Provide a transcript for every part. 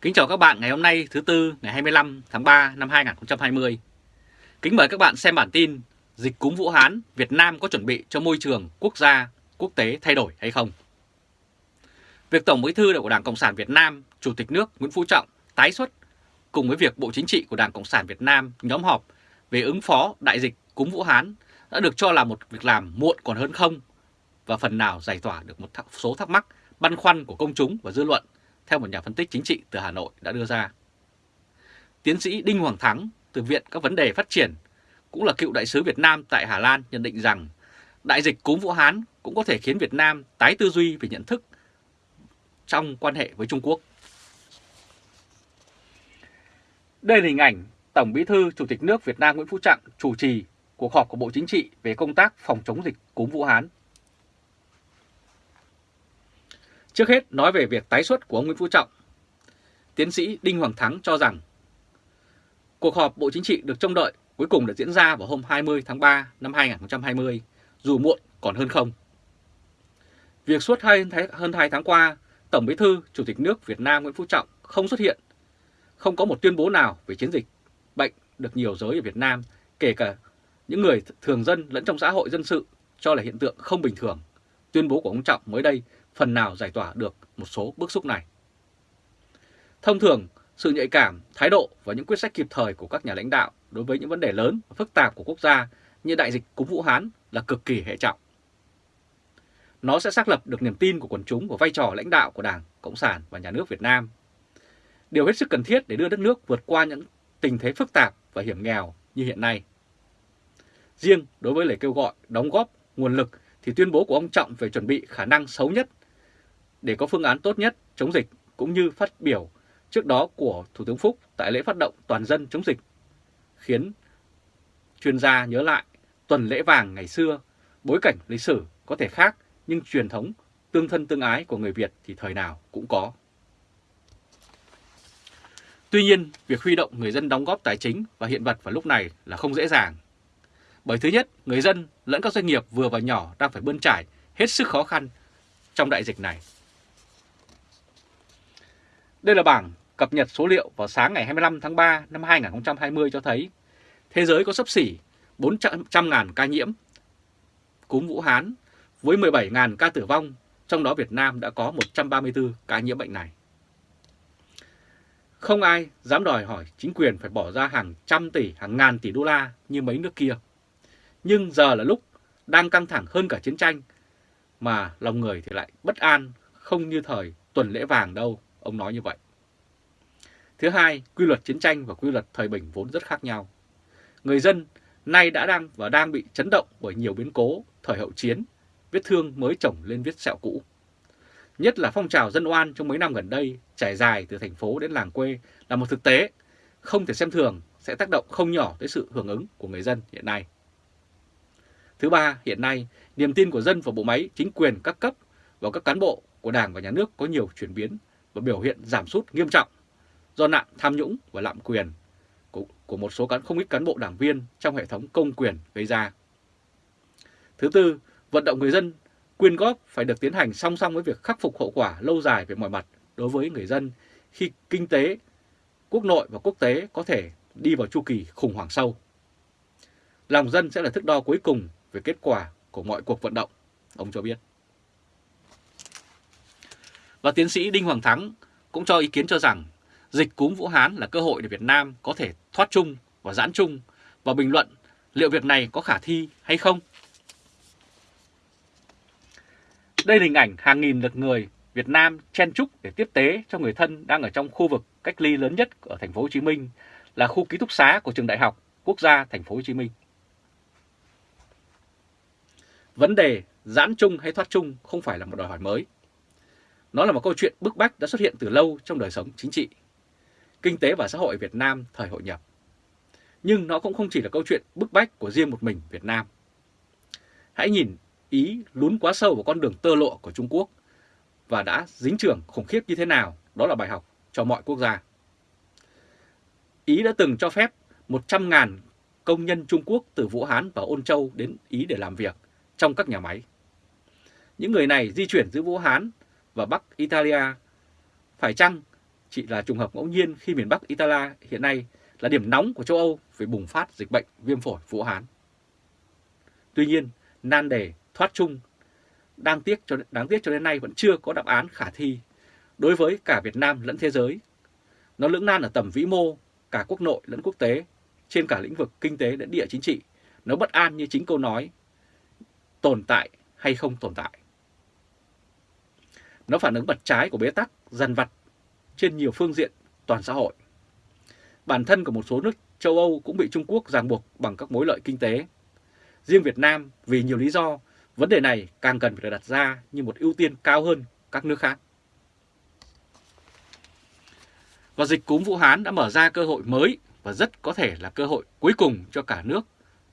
Kính chào các bạn ngày hôm nay thứ Tư ngày 25 tháng 3 năm 2020. Kính mời các bạn xem bản tin Dịch cúm Vũ Hán, Việt Nam có chuẩn bị cho môi trường quốc gia, quốc tế thay đổi hay không? Việc Tổng Bí thư của Đảng Cộng sản Việt Nam, Chủ tịch nước Nguyễn Phú Trọng tái xuất cùng với việc Bộ Chính trị của Đảng Cộng sản Việt Nam nhóm họp về ứng phó đại dịch cúm Vũ Hán đã được cho là một việc làm muộn còn hơn không và phần nào giải tỏa được một số thắc mắc băn khoăn của công chúng và dư luận theo một nhà phân tích chính trị từ Hà Nội đã đưa ra. Tiến sĩ Đinh Hoàng Thắng từ Viện các vấn đề phát triển, cũng là cựu đại sứ Việt Nam tại Hà Lan, nhận định rằng đại dịch cúm Vũ Hán cũng có thể khiến Việt Nam tái tư duy về nhận thức trong quan hệ với Trung Quốc. Đây là hình ảnh Tổng Bí thư, Chủ tịch nước Việt Nam Nguyễn Phú Trọng chủ trì cuộc họp của Bộ Chính trị về công tác phòng chống dịch cúm Vũ Hán Trước hết nói về việc tái xuất của ông Nguyễn Phú Trọng. Tiến sĩ Đinh Hoàng Thắng cho rằng cuộc họp Bộ Chính trị được trông đợi cuối cùng đã diễn ra vào hôm 20 tháng 3 năm 2020, dù muộn còn hơn không. Việc suốt hơn 2 tháng qua, Tổng Bí thư Chủ tịch nước Việt Nam Nguyễn Phú Trọng không xuất hiện, không có một tuyên bố nào về chiến dịch bệnh được nhiều giới ở Việt Nam, kể cả những người thường dân lẫn trong xã hội dân sự cho là hiện tượng không bình thường. Tuyên bố của ông Trọng mới đây phần nào giải tỏa được một số bức xúc này. Thông thường, sự nhạy cảm, thái độ và những quyết sách kịp thời của các nhà lãnh đạo đối với những vấn đề lớn và phức tạp của quốc gia như đại dịch cúm Vũ Hán là cực kỳ hệ trọng. Nó sẽ xác lập được niềm tin của quần chúng và vai trò lãnh đạo của Đảng, Cộng sản và Nhà nước Việt Nam. Điều hết sức cần thiết để đưa đất nước vượt qua những tình thế phức tạp và hiểm nghèo như hiện nay. Riêng đối với lời kêu gọi đóng góp nguồn lực thì tuyên bố của ông Trọng về chuẩn bị khả năng xấu nhất để có phương án tốt nhất chống dịch cũng như phát biểu trước đó của Thủ tướng Phúc tại lễ phát động toàn dân chống dịch, khiến chuyên gia nhớ lại tuần lễ vàng ngày xưa, bối cảnh lịch sử có thể khác nhưng truyền thống tương thân tương ái của người Việt thì thời nào cũng có. Tuy nhiên, việc huy động người dân đóng góp tài chính và hiện vật vào lúc này là không dễ dàng. Bởi thứ nhất, người dân lẫn các doanh nghiệp vừa và nhỏ đang phải bươn trải hết sức khó khăn trong đại dịch này. Đây là bảng cập nhật số liệu vào sáng ngày 25 tháng 3 năm 2020 cho thấy thế giới có sấp xỉ 400.000 ca nhiễm cúm Vũ Hán với 17.000 ca tử vong, trong đó Việt Nam đã có 134 ca nhiễm bệnh này. Không ai dám đòi hỏi chính quyền phải bỏ ra hàng trăm tỷ, hàng ngàn tỷ đô la như mấy nước kia. Nhưng giờ là lúc đang căng thẳng hơn cả chiến tranh, mà lòng người thì lại bất an, không như thời tuần lễ vàng đâu. Ông nói như vậy. Thứ hai, quy luật chiến tranh và quy luật thời bình vốn rất khác nhau. Người dân nay đã đang và đang bị chấn động bởi nhiều biến cố thời hậu chiến, vết thương mới chồng lên vết sẹo cũ. Nhất là phong trào dân oan trong mấy năm gần đây trải dài từ thành phố đến làng quê là một thực tế không thể xem thường sẽ tác động không nhỏ tới sự hưởng ứng của người dân hiện nay. Thứ ba, hiện nay, niềm tin của dân vào bộ máy chính quyền các cấp và các cán bộ của Đảng và Nhà nước có nhiều chuyển biến và biểu hiện giảm sút nghiêm trọng do nạn tham nhũng và lạm quyền của, của một số cán không ít cán bộ đảng viên trong hệ thống công quyền gây ra. Thứ tư, vận động người dân quyên góp phải được tiến hành song song với việc khắc phục hậu quả lâu dài về mọi mặt đối với người dân khi kinh tế, quốc nội và quốc tế có thể đi vào chu kỳ khủng hoảng sâu. Lòng dân sẽ là thước đo cuối cùng về kết quả của mọi cuộc vận động, ông cho biết. Và tiến sĩ Đinh Hoàng Thắng cũng cho ý kiến cho rằng dịch cúm Vũ Hán là cơ hội để Việt Nam có thể thoát chung và giãn chung và bình luận liệu việc này có khả thi hay không. Đây là hình ảnh hàng nghìn lượt người Việt Nam chen chúc để tiếp tế cho người thân đang ở trong khu vực cách ly lớn nhất ở thành phố Hồ Chí Minh là khu ký túc xá của trường Đại học Quốc gia thành phố Hồ Chí Minh. Vấn đề giãn chung hay thoát chung không phải là một đòi hỏi mới. Nó là một câu chuyện bức bách đã xuất hiện từ lâu trong đời sống chính trị, kinh tế và xã hội Việt Nam thời hội nhập. Nhưng nó cũng không chỉ là câu chuyện bức bách của riêng một mình Việt Nam. Hãy nhìn Ý lún quá sâu vào con đường tơ lộ của Trung Quốc và đã dính trưởng khủng khiếp như thế nào, đó là bài học cho mọi quốc gia. Ý đã từng cho phép 100.000 công nhân Trung Quốc từ Vũ Hán và Ôn Châu đến Ý để làm việc trong các nhà máy. Những người này di chuyển giữa Vũ Hán và Bắc Italia. Phải chăng chỉ là trùng hợp ngẫu nhiên khi miền Bắc Italia hiện nay là điểm nóng của châu Âu về bùng phát dịch bệnh viêm phổi Vũ Hán. Tuy nhiên, nan đề thoát chung đang tiếc cho đáng tiếc cho đến nay vẫn chưa có đáp án khả thi đối với cả Việt Nam lẫn thế giới. Nó lưỡng nan ở tầm vĩ mô, cả quốc nội lẫn quốc tế, trên cả lĩnh vực kinh tế lẫn địa chính trị. Nó bất an như chính câu nói tồn tại hay không tồn tại. Nó phản ứng mặt trái của bế tắc, dần vặt trên nhiều phương diện toàn xã hội. Bản thân của một số nước châu Âu cũng bị Trung Quốc ràng buộc bằng các mối lợi kinh tế. Riêng Việt Nam vì nhiều lý do, vấn đề này càng cần phải được đặt ra như một ưu tiên cao hơn các nước khác. Và dịch cúm Vũ Hán đã mở ra cơ hội mới và rất có thể là cơ hội cuối cùng cho cả nước,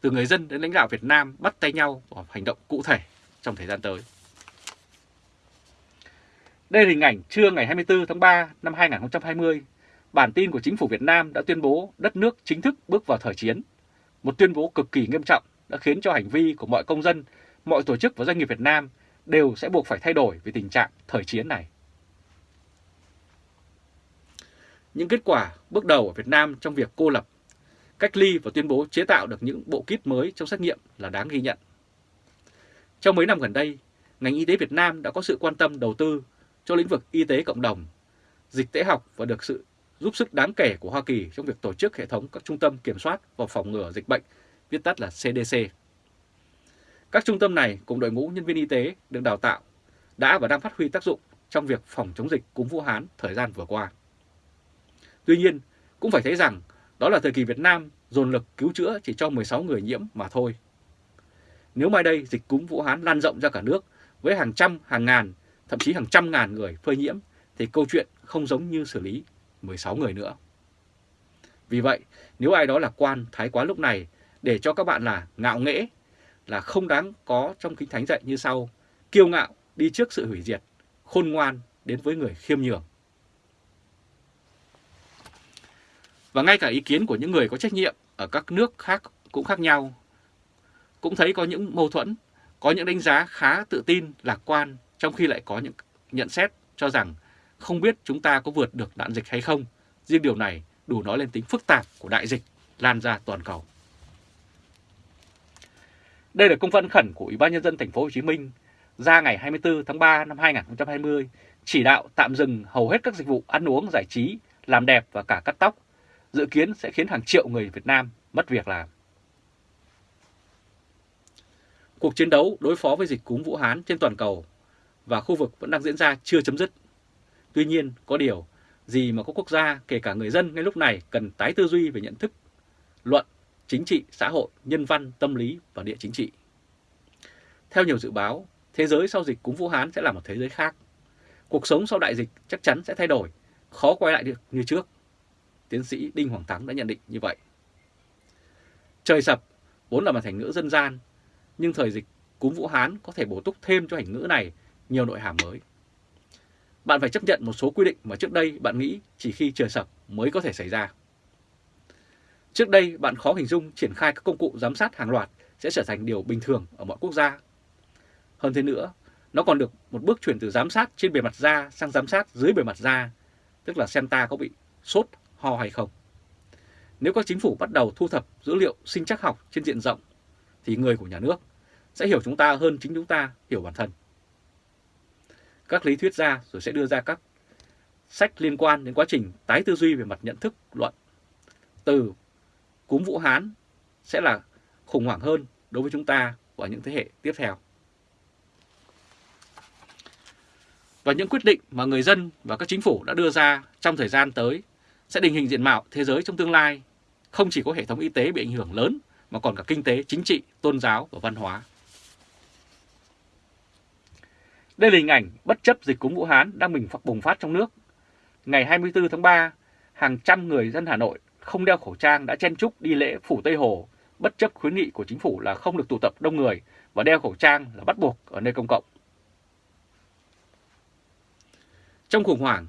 từ người dân đến lãnh đạo Việt Nam bắt tay nhau vào hành động cụ thể trong thời gian tới. Đây là hình ảnh trưa ngày 24 tháng 3 năm 2020. Bản tin của chính phủ Việt Nam đã tuyên bố đất nước chính thức bước vào thời chiến. Một tuyên bố cực kỳ nghiêm trọng đã khiến cho hành vi của mọi công dân, mọi tổ chức và doanh nghiệp Việt Nam đều sẽ buộc phải thay đổi về tình trạng thời chiến này. Những kết quả bước đầu ở Việt Nam trong việc cô lập, cách ly và tuyên bố chế tạo được những bộ kit mới trong xét nghiệm là đáng ghi nhận. Trong mấy năm gần đây, ngành y tế Việt Nam đã có sự quan tâm đầu tư cho lĩnh vực y tế cộng đồng, dịch tễ học và được sự giúp sức đáng kể của Hoa Kỳ trong việc tổ chức hệ thống các trung tâm kiểm soát và phòng ngừa dịch bệnh, viết tắt là CDC. Các trung tâm này cùng đội ngũ nhân viên y tế được đào tạo đã và đang phát huy tác dụng trong việc phòng chống dịch cúm Vũ Hán thời gian vừa qua. Tuy nhiên, cũng phải thấy rằng đó là thời kỳ Việt Nam dồn lực cứu chữa chỉ cho 16 người nhiễm mà thôi. Nếu mai đây dịch cúm Vũ Hán lan rộng ra cả nước với hàng trăm, hàng ngàn thậm chí hàng trăm ngàn người phơi nhiễm thì câu chuyện không giống như xử lý 16 người nữa. Vì vậy, nếu ai đó là quan thái quá lúc này để cho các bạn là ngạo nghễ, là không đáng có trong kinh thánh dạy như sau, kiêu ngạo đi trước sự hủy diệt, khôn ngoan đến với người khiêm nhường. Và ngay cả ý kiến của những người có trách nhiệm ở các nước khác cũng khác nhau. Cũng thấy có những mâu thuẫn, có những đánh giá khá tự tin, lạc quan trong khi lại có những nhận xét cho rằng không biết chúng ta có vượt được nạn dịch hay không. Riêng điều này đủ nói lên tính phức tạp của đại dịch lan ra toàn cầu. Đây là công văn khẩn của Ủy ban nhân dân thành phố Hồ Chí Minh ra ngày 24 tháng 3 năm 2020 chỉ đạo tạm dừng hầu hết các dịch vụ ăn uống, giải trí, làm đẹp và cả cắt tóc, dự kiến sẽ khiến hàng triệu người Việt Nam mất việc làm. Cuộc chiến đấu đối phó với dịch cúm Vũ Hán trên toàn cầu và khu vực vẫn đang diễn ra chưa chấm dứt. Tuy nhiên, có điều gì mà các quốc gia, kể cả người dân ngay lúc này cần tái tư duy về nhận thức, luận, chính trị, xã hội, nhân văn, tâm lý và địa chính trị. Theo nhiều dự báo, thế giới sau dịch cúm Vũ Hán sẽ là một thế giới khác. Cuộc sống sau đại dịch chắc chắn sẽ thay đổi, khó quay lại được như trước. Tiến sĩ Đinh Hoàng Thắng đã nhận định như vậy. Trời sập vốn là một thành ngữ dân gian, nhưng thời dịch cúm Vũ Hán có thể bổ túc thêm cho thành ngữ này nhiều nội hàm mới. Bạn phải chấp nhận một số quy định mà trước đây bạn nghĩ chỉ khi trời sập mới có thể xảy ra. Trước đây bạn khó hình dung triển khai các công cụ giám sát hàng loạt sẽ trở thành điều bình thường ở mọi quốc gia. Hơn thế nữa, nó còn được một bước chuyển từ giám sát trên bề mặt da sang giám sát dưới bề mặt da, tức là xem ta có bị sốt, ho hay không. Nếu các chính phủ bắt đầu thu thập dữ liệu sinh chắc học trên diện rộng, thì người của nhà nước sẽ hiểu chúng ta hơn chính chúng ta hiểu bản thân các lý thuyết ra rồi sẽ đưa ra các sách liên quan đến quá trình tái tư duy về mặt nhận thức luận. Từ cúm Vũ Hán sẽ là khủng hoảng hơn đối với chúng ta và những thế hệ tiếp theo. Và những quyết định mà người dân và các chính phủ đã đưa ra trong thời gian tới sẽ định hình diện mạo thế giới trong tương lai, không chỉ có hệ thống y tế bị ảnh hưởng lớn mà còn cả kinh tế, chính trị, tôn giáo và văn hóa. Đây là hình ảnh bất chấp dịch cúm Vũ Hán đang bình bùng phát trong nước. Ngày 24 tháng 3, hàng trăm người dân Hà Nội không đeo khẩu trang đã chen chúc đi lễ phủ Tây Hồ, bất chấp khuyến nghị của chính phủ là không được tụ tập đông người và đeo khẩu trang là bắt buộc ở nơi công cộng. Trong khủng hoảng,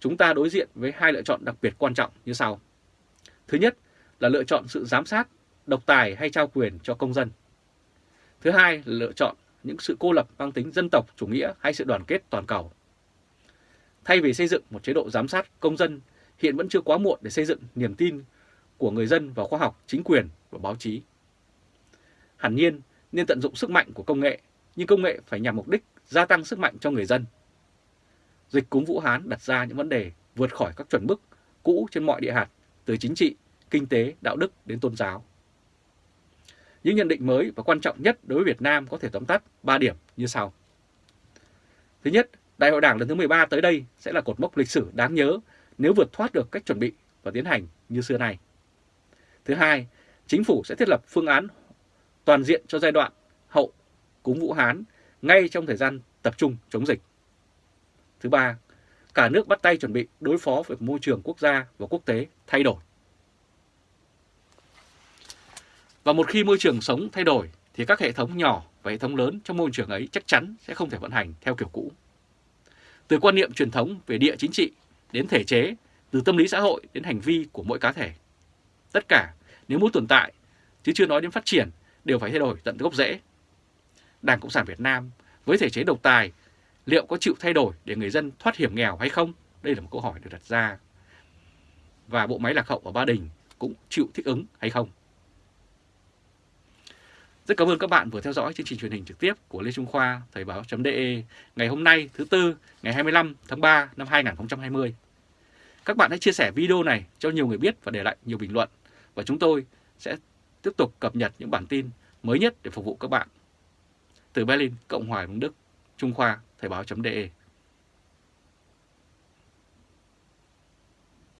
chúng ta đối diện với hai lựa chọn đặc biệt quan trọng như sau. Thứ nhất là lựa chọn sự giám sát, độc tài hay trao quyền cho công dân. Thứ hai là lựa chọn những sự cô lập mang tính dân tộc chủ nghĩa hay sự đoàn kết toàn cầu. Thay vì xây dựng một chế độ giám sát công dân, hiện vẫn chưa quá muộn để xây dựng niềm tin của người dân vào khoa học, chính quyền và báo chí. Hẳn nhiên nên tận dụng sức mạnh của công nghệ, nhưng công nghệ phải nhằm mục đích gia tăng sức mạnh cho người dân. Dịch cúm Vũ Hán đặt ra những vấn đề vượt khỏi các chuẩn mực cũ trên mọi địa hạt, từ chính trị, kinh tế, đạo đức đến tôn giáo. Những nhận định mới và quan trọng nhất đối với Việt Nam có thể tóm tắt 3 điểm như sau. Thứ nhất, Đại hội Đảng lần thứ 13 tới đây sẽ là cột mốc lịch sử đáng nhớ nếu vượt thoát được cách chuẩn bị và tiến hành như xưa nay. Thứ hai, chính phủ sẽ thiết lập phương án toàn diện cho giai đoạn hậu cúng Vũ Hán ngay trong thời gian tập trung chống dịch. Thứ ba, cả nước bắt tay chuẩn bị đối phó với môi trường quốc gia và quốc tế thay đổi. Và một khi môi trường sống thay đổi thì các hệ thống nhỏ và hệ thống lớn trong môi trường ấy chắc chắn sẽ không thể vận hành theo kiểu cũ. Từ quan niệm truyền thống về địa chính trị đến thể chế, từ tâm lý xã hội đến hành vi của mỗi cá thể. Tất cả nếu muốn tồn tại, chứ chưa nói đến phát triển, đều phải thay đổi tận gốc rễ. Đảng Cộng sản Việt Nam với thể chế độc tài liệu có chịu thay đổi để người dân thoát hiểm nghèo hay không? Đây là một câu hỏi được đặt ra. Và bộ máy lạc hậu ở Ba Đình cũng chịu thích ứng hay không? Rất cảm ơn các bạn vừa theo dõi chương trình truyền hình trực tiếp của Lê Trung Khoa Thời báo.de ngày hôm nay thứ Tư ngày 25 tháng 3 năm 2020. Các bạn hãy chia sẻ video này cho nhiều người biết và để lại nhiều bình luận và chúng tôi sẽ tiếp tục cập nhật những bản tin mới nhất để phục vụ các bạn. Từ Berlin, Cộng hòa Đức, Trung Khoa Thời báo.de